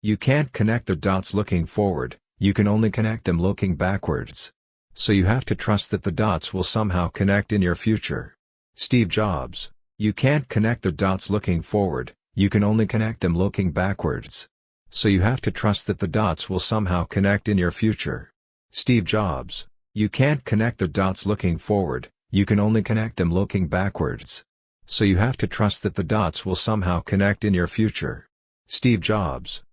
You can't connect the dots looking forward, you can only connect them looking backwards. So you have to trust that the dots will somehow connect in your future. Steve Jobs. You can't connect the dots looking forward, you can only connect them looking backwards. So you have to trust that the dots will somehow connect in your future. Steve Jobs. You can't connect the dots looking forward, you can only connect them looking backwards. So you have to trust that the dots will somehow connect in your future. Steve Jobs.